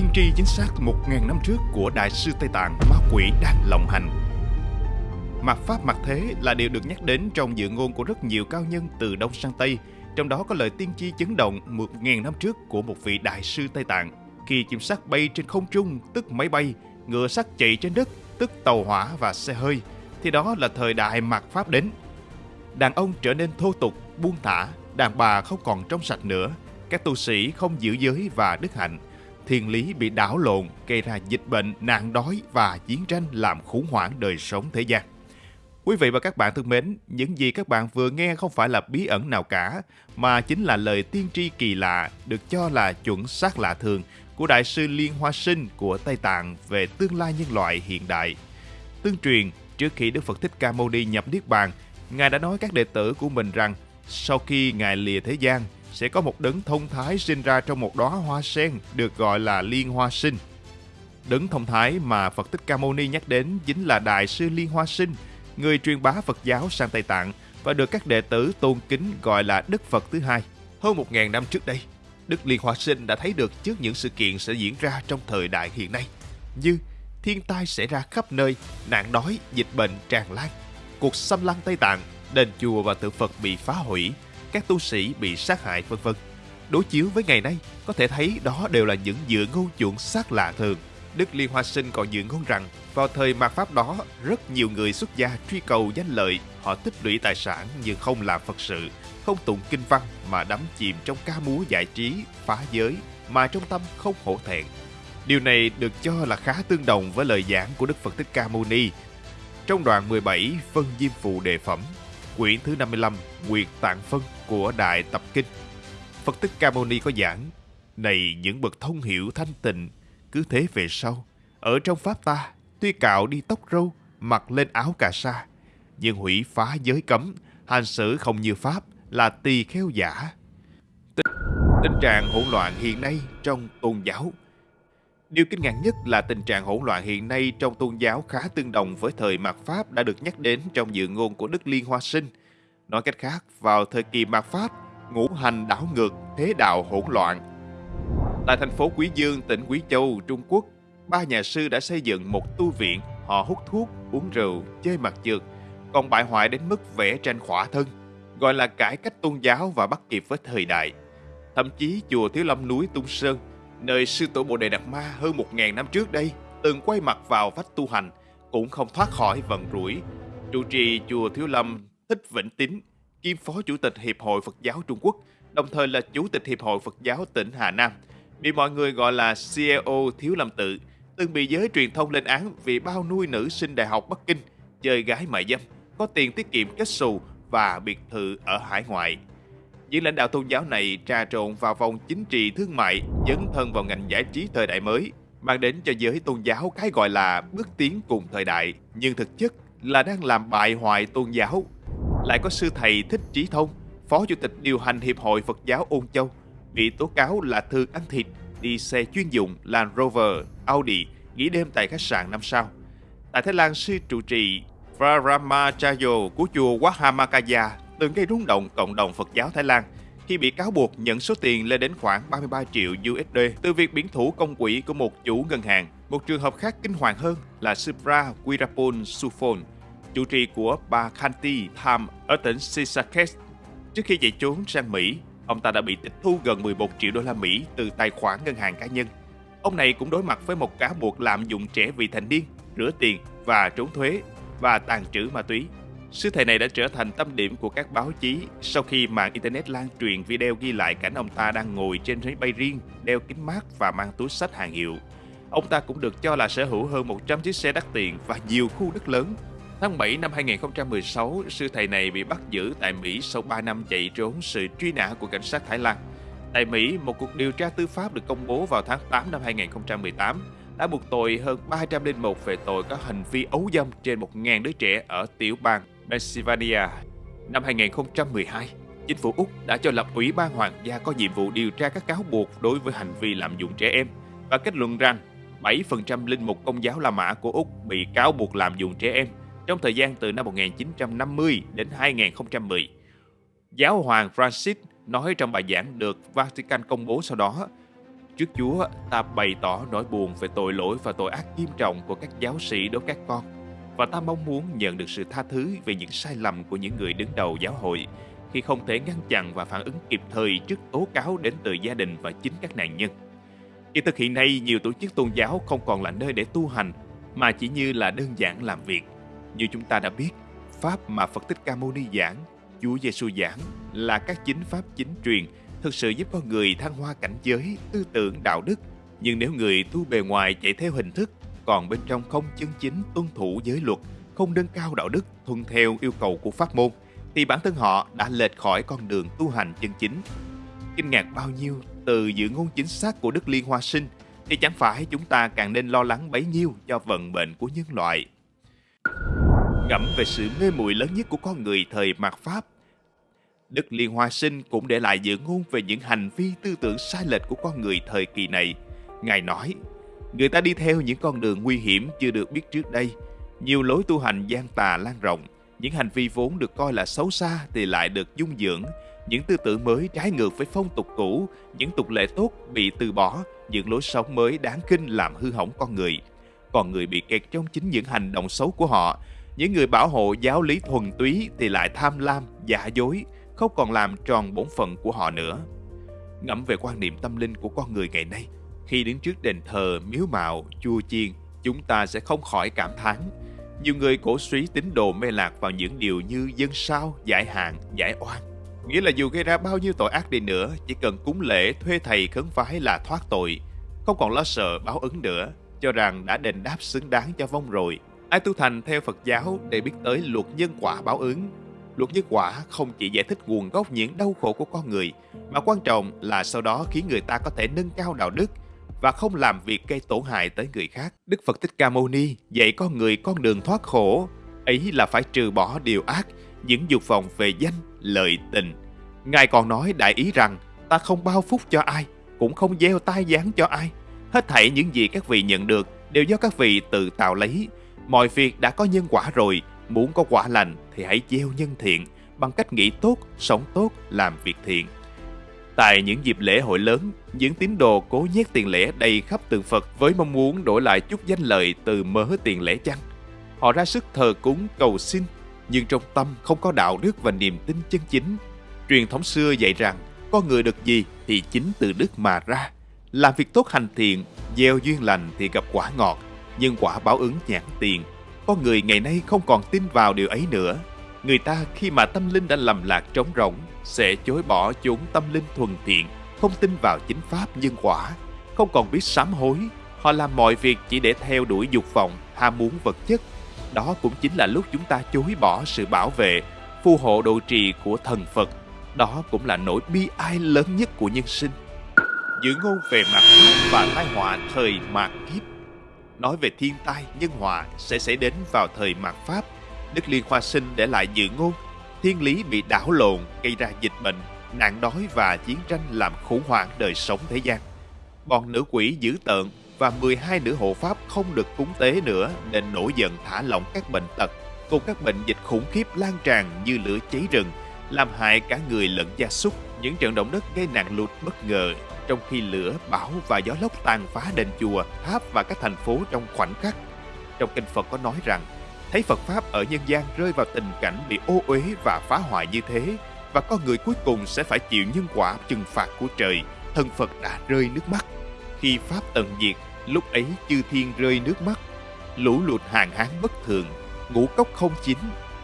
tiên tri chính xác 1.000 năm trước của Đại sư Tây Tạng Ma Quỷ đang lộng hành. Mặt Pháp mặt thế là điều được nhắc đến trong dự ngôn của rất nhiều cao nhân từ Đông sang Tây, trong đó có lời tiên tri chấn động 1.000 năm trước của một vị Đại sư Tây Tạng. Khi chim sát bay trên không trung, tức máy bay, ngựa sắt chạy trên đất, tức tàu hỏa và xe hơi, thì đó là thời đại mạt Pháp đến. Đàn ông trở nên thô tục, buông thả, đàn bà không còn trong sạch nữa, các tu sĩ không giữ giới và đức hạnh, thiên lý bị đảo lộn, gây ra dịch bệnh, nạn đói và chiến tranh làm khủng hoảng đời sống thế gian. Quý vị và các bạn thân mến, những gì các bạn vừa nghe không phải là bí ẩn nào cả, mà chính là lời tiên tri kỳ lạ được cho là chuẩn xác lạ thường của Đại sư Liên Hoa Sinh của Tây Tạng về tương lai nhân loại hiện đại. Tương truyền, trước khi Đức Phật Thích Ca Mâu Ni nhập Niết Bàn, Ngài đã nói các đệ tử của mình rằng sau khi Ngài lìa thế gian, sẽ có một đấng thông thái sinh ra trong một đóa hoa sen được gọi là Liên Hoa Sinh. Đấng thông thái mà Phật Thích Ca Mâu Ni nhắc đến chính là Đại sư Liên Hoa Sinh, người truyền bá Phật giáo sang Tây Tạng và được các đệ tử tôn kính gọi là Đức Phật thứ hai. Hơn một ngàn năm trước đây, Đức Liên Hoa Sinh đã thấy được trước những sự kiện sẽ diễn ra trong thời đại hiện nay, như thiên tai xảy ra khắp nơi, nạn đói, dịch bệnh tràn lan, cuộc xâm lăng Tây Tạng, đền chùa và tượng Phật bị phá hủy, các tu sĩ bị sát hại vân vân. Đối chiếu với ngày nay, có thể thấy đó đều là những dự ngôn chuộng sát lạ thường. Đức Liên Hoa Sinh còn dự ngôn rằng vào thời mạt Pháp đó, rất nhiều người xuất gia truy cầu danh lợi, họ tích lũy tài sản nhưng không làm Phật sự, không tụng kinh văn mà đắm chìm trong ca múa giải trí, phá giới mà trong tâm không hổ thẹn. Điều này được cho là khá tương đồng với lời giảng của Đức Phật Thích Ca Mâu Ni trong đoạn 17 phân Diêm Phụ Đề Phẩm, quyển thứ 55 Nguyệt Tạng Phân của Đại Tập Kinh. Phật Tích Ca Mâu Ni có giảng, này những bậc thông hiểu thanh tịnh, cứ thế về sau, ở trong Pháp ta, tuy cạo đi tóc râu, mặc lên áo cà sa, nhưng hủy phá giới cấm, hành xử không như Pháp là tỳ kheo giả. Tình, tình trạng hỗn loạn hiện nay trong tôn giáo Điều kinh ngạc nhất là tình trạng hỗn loạn hiện nay trong tôn giáo khá tương đồng với thời mạt Pháp đã được nhắc đến trong dự ngôn của Đức Liên Hoa Sinh. Nói cách khác, vào thời kỳ mạt Pháp, ngũ hành đảo ngược, thế đạo hỗn loạn. Tại thành phố Quý Dương, tỉnh Quý Châu, Trung Quốc, ba nhà sư đã xây dựng một tu viện, họ hút thuốc, uống rượu, chơi mặt trượt, còn bại hoại đến mức vẽ tranh khỏa thân, gọi là cải cách tôn giáo và bắt kịp với thời đại. Thậm chí chùa Thiếu Lâm núi Tung Sơn, nơi sư tổ Bồ Đề Đạt Ma hơn một ngàn năm trước đây từng quay mặt vào vách tu hành, cũng không thoát khỏi vận rủi. Trụ trì chùa Thiếu Lâm Thích Vĩnh Tín, kiêm phó chủ tịch Hiệp hội Phật giáo Trung Quốc, đồng thời là chủ tịch Hiệp hội Phật giáo tỉnh Hà Nam, bị mọi người gọi là CEO Thiếu Lâm Tự, từng bị giới truyền thông lên án vì bao nuôi nữ sinh đại học Bắc Kinh, chơi gái mại dâm, có tiền tiết kiệm kết xù và biệt thự ở hải ngoại. Những lãnh đạo tôn giáo này trà trộn vào vòng chính trị thương mại, dấn thân vào ngành giải trí thời đại mới, mang đến cho giới tôn giáo cái gọi là bước tiến cùng thời đại, nhưng thực chất là đang làm bại hoại tôn giáo. Lại có sư thầy Thích Trí Thông, phó chủ tịch điều hành Hiệp hội Phật giáo Ôn Châu, bị tố cáo là thường ăn thịt, đi xe chuyên dụng Land Rover, Audi, nghỉ đêm tại khách sạn năm sao. Tại Thái Lan, sư trụ trì Varamacharya của chùa Wahamakaya từng gây rung động cộng đồng Phật giáo Thái Lan khi bị cáo buộc nhận số tiền lên đến khoảng 33 triệu USD từ việc biển thủ công quỹ của một chủ ngân hàng. Một trường hợp khác kinh hoàng hơn là Supra Wirapol Sufon, chủ trì của bà Khanti Tham ở tỉnh Sisakes. Trước khi chạy trốn sang Mỹ, ông ta đã bị tịch thu gần 11 triệu đô la Mỹ từ tài khoản ngân hàng cá nhân. Ông này cũng đối mặt với một cáo buộc lạm dụng trẻ vị thành niên, rửa tiền và trốn thuế và tàn trữ ma túy. sứ thầy này đã trở thành tâm điểm của các báo chí sau khi mạng Internet lan truyền video ghi lại cảnh ông ta đang ngồi trên máy bay riêng, đeo kính mát và mang túi sách hàng hiệu. Ông ta cũng được cho là sở hữu hơn 100 chiếc xe đắt tiền và nhiều khu đất lớn. Tháng 7 năm 2016, sư thầy này bị bắt giữ tại Mỹ sau 3 năm chạy trốn sự truy nã của cảnh sát Thái Lan. Tại Mỹ, một cuộc điều tra tư pháp được công bố vào tháng 8 năm 2018 đã buộc tội hơn 301 về tội có hành vi ấu dâm trên 1.000 đứa trẻ ở tiểu bang Pennsylvania. Năm 2012, chính phủ Úc đã cho lập Ủy ban Hoàng gia có nhiệm vụ điều tra các cáo buộc đối với hành vi lạm dụng trẻ em và kết luận rằng 7% linh mục công giáo La Mã của Úc bị cáo buộc lạm dụng trẻ em trong thời gian từ năm 1950 đến 2010. Giáo hoàng Francis nói trong bài giảng được Vatican công bố sau đó, Trước Chúa, ta bày tỏ nỗi buồn về tội lỗi và tội ác nghiêm trọng của các giáo sĩ đối các con. Và ta mong muốn nhận được sự tha thứ về những sai lầm của những người đứng đầu giáo hội khi không thể ngăn chặn và phản ứng kịp thời trước tố cáo đến từ gia đình và chính các nạn nhân. Kỳ thực hiện nay, nhiều tổ chức tôn giáo không còn là nơi để tu hành, mà chỉ như là đơn giản làm việc. Như chúng ta đã biết, Pháp mà Phật Thích Ca Mâu Ni giảng, Chúa Giêsu giảng là các chính pháp chính truyền thực sự giúp con người thăng hoa cảnh giới, tư tưởng, đạo đức. Nhưng nếu người tu bề ngoài chạy theo hình thức, còn bên trong không chân chính tuân thủ giới luật, không nâng cao đạo đức, thuận theo yêu cầu của pháp môn, thì bản thân họ đã lệch khỏi con đường tu hành chân chính. Kinh ngạc bao nhiêu từ dự ngôn chính xác của Đức Liên Hoa Sinh thì chẳng phải chúng ta càng nên lo lắng bấy nhiêu cho vận mệnh của nhân loại. Ngẫm về sự mê muội lớn nhất của con người thời mạt Pháp, Đức Liên Hoa Sinh cũng để lại dự ngôn về những hành vi tư tưởng sai lệch của con người thời kỳ này. Ngài nói, người ta đi theo những con đường nguy hiểm chưa được biết trước đây, nhiều lối tu hành gian tà lan rộng, những hành vi vốn được coi là xấu xa thì lại được dung dưỡng, những tư tưởng mới trái ngược với phong tục cũ, những tục lệ tốt bị từ bỏ, những lối sống mới đáng kinh làm hư hỏng con người. Còn người bị kẹt trong chính những hành động xấu của họ, những người bảo hộ giáo lý thuần túy thì lại tham lam, giả dối, không còn làm tròn bổn phận của họ nữa. Ngẫm về quan niệm tâm linh của con người ngày nay, khi đứng trước đền thờ, miếu mạo, chùa chiên, chúng ta sẽ không khỏi cảm thán nhiều người cổ suý tín đồ mê lạc vào những điều như dân sao, giải hạn, giải oan. Nghĩa là dù gây ra bao nhiêu tội ác đi nữa, chỉ cần cúng lễ thuê thầy khấn phái là thoát tội. Không còn lo sợ báo ứng nữa, cho rằng đã đền đáp xứng đáng cho vong rồi. Ai tu thành theo Phật giáo để biết tới luật nhân quả báo ứng. Luật nhân quả không chỉ giải thích nguồn gốc những đau khổ của con người, mà quan trọng là sau đó khiến người ta có thể nâng cao đạo đức, và không làm việc gây tổn hại tới người khác. Đức Phật Thích Ca Mâu Ni dạy con người con đường thoát khổ, ấy là phải trừ bỏ điều ác, những dục vọng về danh, lợi tình. Ngài còn nói đại ý rằng ta không bao phúc cho ai, cũng không gieo tai gián cho ai. Hết thảy những gì các vị nhận được đều do các vị tự tạo lấy. Mọi việc đã có nhân quả rồi, muốn có quả lành thì hãy gieo nhân thiện bằng cách nghĩ tốt, sống tốt, làm việc thiện. Tại những dịp lễ hội lớn, những tín đồ cố nhét tiền lẻ đầy khắp tượng Phật với mong muốn đổi lại chút danh lợi từ mớ tiền lẻ chăng. Họ ra sức thờ cúng cầu xin, nhưng trong tâm không có đạo đức và niềm tin chân chính. Truyền thống xưa dạy rằng, có người được gì thì chính từ đức mà ra. Làm việc tốt hành thiện, gieo duyên lành thì gặp quả ngọt, nhưng quả báo ứng nhãn tiền. Con người ngày nay không còn tin vào điều ấy nữa. Người ta khi mà tâm linh đã lầm lạc trống rỗng sẽ chối bỏ chốn tâm linh thuần thiện, không tin vào chính pháp nhân quả, không còn biết sám hối. Họ làm mọi việc chỉ để theo đuổi dục vọng, ham muốn vật chất. Đó cũng chính là lúc chúng ta chối bỏ sự bảo vệ, phù hộ độ trì của thần Phật. Đó cũng là nỗi bi ai lớn nhất của nhân sinh. Dự ngôn về mặt pháp và tai họa thời mạt kiếp Nói về thiên tai, nhân họa sẽ xảy đến vào thời mạt Pháp. Đức Liên Hoa Sinh để lại dự ngôn thiên lý bị đảo lộn gây ra dịch bệnh, nạn đói và chiến tranh làm khủng hoảng đời sống thế gian. Bọn nữ quỷ dữ tợn và 12 nữ hộ pháp không được cúng tế nữa nên nổi giận thả lỏng các bệnh tật cùng các bệnh dịch khủng khiếp lan tràn như lửa cháy rừng, làm hại cả người lẫn gia súc. Những trận động đất gây nạn lụt bất ngờ trong khi lửa, bão và gió lốc tàn phá đền chùa, tháp và các thành phố trong khoảnh khắc. Trong kinh Phật có nói rằng thấy Phật Pháp ở nhân gian rơi vào tình cảnh bị ô uế và phá hoại như thế, và con người cuối cùng sẽ phải chịu nhân quả trừng phạt của trời, thân Phật đã rơi nước mắt. Khi Pháp tận diệt, lúc ấy chư thiên rơi nước mắt, lũ lụt hàng hán bất thường, ngũ cốc không chín,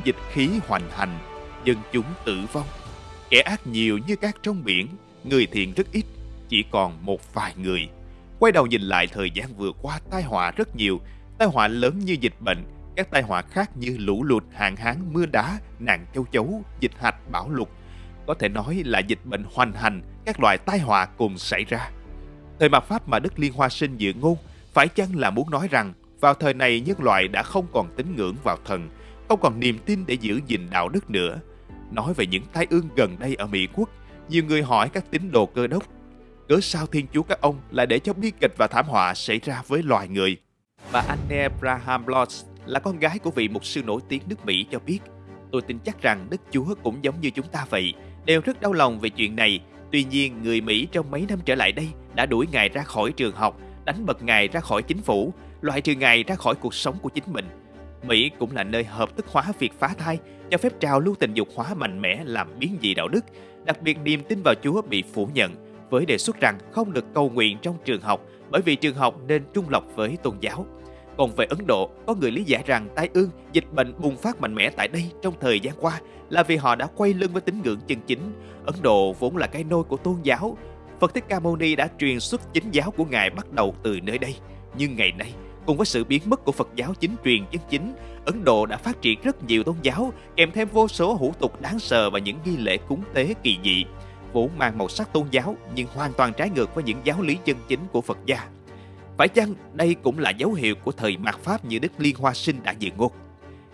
dịch khí hoành hành, dân chúng tử vong. Kẻ ác nhiều như cát trong biển, người thiện rất ít, chỉ còn một vài người. Quay đầu nhìn lại thời gian vừa qua tai họa rất nhiều, tai họa lớn như dịch bệnh, các tai họa khác như lũ lụt, hạn hán, mưa đá, nạn châu chấu, dịch hạch, bão lụt. Có thể nói là dịch bệnh hoành hành, các loại tai họa cùng xảy ra. Thời mạt Pháp mà Đức Liên Hoa Sinh dự ngôn, phải chăng là muốn nói rằng vào thời này nhân loại đã không còn tín ngưỡng vào thần, không còn niềm tin để giữ gìn đạo đức nữa. Nói về những tai ương gần đây ở Mỹ Quốc, nhiều người hỏi các tín đồ cơ đốc, cớ sao Thiên Chúa các ông lại để cho bi kịch và thảm họa xảy ra với loài người? Bà Anne Braham Lodge là con gái của vị mục sư nổi tiếng nước Mỹ cho biết, tôi tin chắc rằng Đức Chúa cũng giống như chúng ta vậy, đều rất đau lòng về chuyện này. Tuy nhiên, người Mỹ trong mấy năm trở lại đây đã đuổi Ngài ra khỏi trường học, đánh bật Ngài ra khỏi chính phủ, loại trừ Ngài ra khỏi cuộc sống của chính mình. Mỹ cũng là nơi hợp thức hóa việc phá thai, cho phép trào lưu tình dục hóa mạnh mẽ làm biến dị đạo đức, đặc biệt niềm tin vào Chúa bị phủ nhận, với đề xuất rằng không được cầu nguyện trong trường học bởi vì trường học nên trung lập với tôn giáo. Còn về Ấn Độ, có người lý giải rằng tai ương, dịch bệnh bùng phát mạnh mẽ tại đây trong thời gian qua là vì họ đã quay lưng với tín ngưỡng chân chính. Ấn Độ vốn là cái nôi của tôn giáo. Phật Thích Ca Mâu Ni đã truyền xuất chính giáo của Ngài bắt đầu từ nơi đây. Nhưng ngày nay, cùng với sự biến mất của Phật giáo chính truyền chân chính, Ấn Độ đã phát triển rất nhiều tôn giáo, kèm thêm vô số hủ tục đáng sợ và những nghi lễ cúng tế kỳ dị, vốn mang màu sắc tôn giáo nhưng hoàn toàn trái ngược với những giáo lý chân chính của Phật gia. Phải chăng đây cũng là dấu hiệu của thời mạt Pháp như Đức Liên Hoa Sinh đã dự ngôn?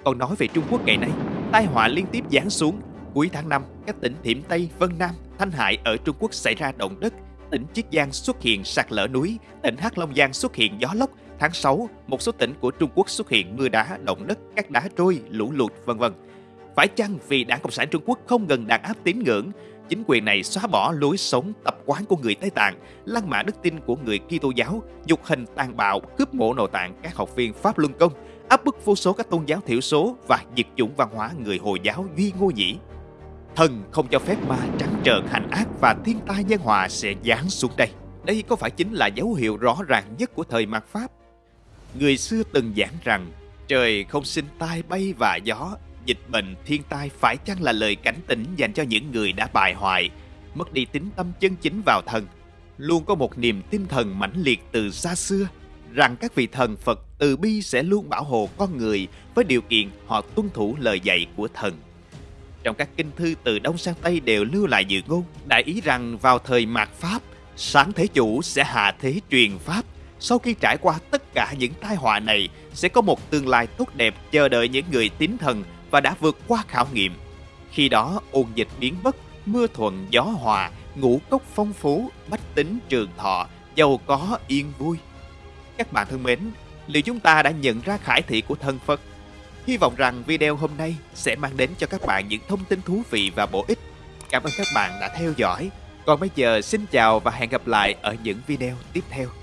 Còn nói về Trung Quốc ngày nay, tai họa liên tiếp giáng xuống. Cuối tháng 5, các tỉnh Thiểm Tây, Vân Nam, Thanh Hải ở Trung Quốc xảy ra động đất, tỉnh Chiết Giang xuất hiện sạt lở núi, tỉnh Hắc Long Giang xuất hiện gió lốc. Tháng 6, một số tỉnh của Trung Quốc xuất hiện mưa đá, động đất, các đá trôi, lũ lụt, vân vân. Phải chăng vì Đảng Cộng sản Trung Quốc không ngừng đàn áp tín ngưỡng, chính quyền này xóa bỏ lối sống tập quán của người Tây Tạng, lăng mạ đức tin của người Kitô giáo, nhục hình tàn bạo, cướp mộ nội tạng các học viên Pháp Luân Công, áp bức vô số các tôn giáo thiểu số và diệt chủng văn hóa người Hồi giáo Duy Ngô Nhĩ. Thần không cho phép ma trắng trợn hành ác và thiên tai nhân hòa sẽ giáng xuống đây. Đây có phải chính là dấu hiệu rõ ràng nhất của thời mạt Pháp? Người xưa từng giảng rằng trời không sinh tai bay và gió, dịch bệnh, thiên tai phải chăng là lời cảnh tỉnh dành cho những người đã bại hoại, mất đi tính tâm chân chính vào thần, luôn có một niềm tin thần mãnh liệt từ xa xưa rằng các vị thần Phật từ bi sẽ luôn bảo hộ con người với điều kiện họ tuân thủ lời dạy của thần. Trong các kinh thư từ Đông sang Tây đều lưu lại dự ngôn, đại ý rằng vào thời mạt Pháp, sáng thế chủ sẽ hạ thế truyền Pháp. Sau khi trải qua tất cả những tai họa này, sẽ có một tương lai tốt đẹp chờ đợi những người tín thần và đã vượt qua khảo nghiệm. Khi đó ôn dịch biến mất, mưa thuận gió hòa, ngũ cốc phong phú, bách tính trường thọ, giàu có yên vui. Các bạn thân mến, liệu chúng ta đã nhận ra khải thị của thân Phật? Hy vọng rằng video hôm nay sẽ mang đến cho các bạn những thông tin thú vị và bổ ích. Cảm ơn các bạn đã theo dõi. Còn bây giờ xin chào và hẹn gặp lại ở những video tiếp theo.